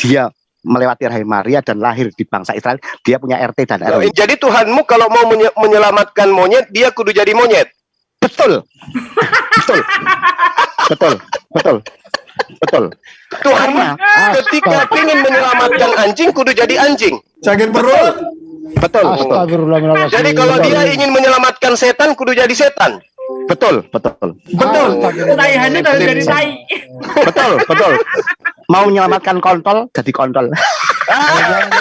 dia melewati rahim Maria dan lahir di bangsa Israel, dia punya RT dan RW. Jadi Tuhanmu kalau mau menye- menyelamatkan monyet, dia kudu jadi monyet. Betul. Betul. Betul. Betul. Betul. Tuhanmu Karena- ketika ingin menyelamatkan anjing, kudu jadi anjing. Sakit perut. Betul. Betul. Astagfirullahaladzim. Jadi kalau dia ingin menyelamatkan setan, kudu jadi setan. Betul. Betul. Betul. Harus dari tai. Betul. Betul. Mau menyelamatkan kontol, jadi kontol. Jangan,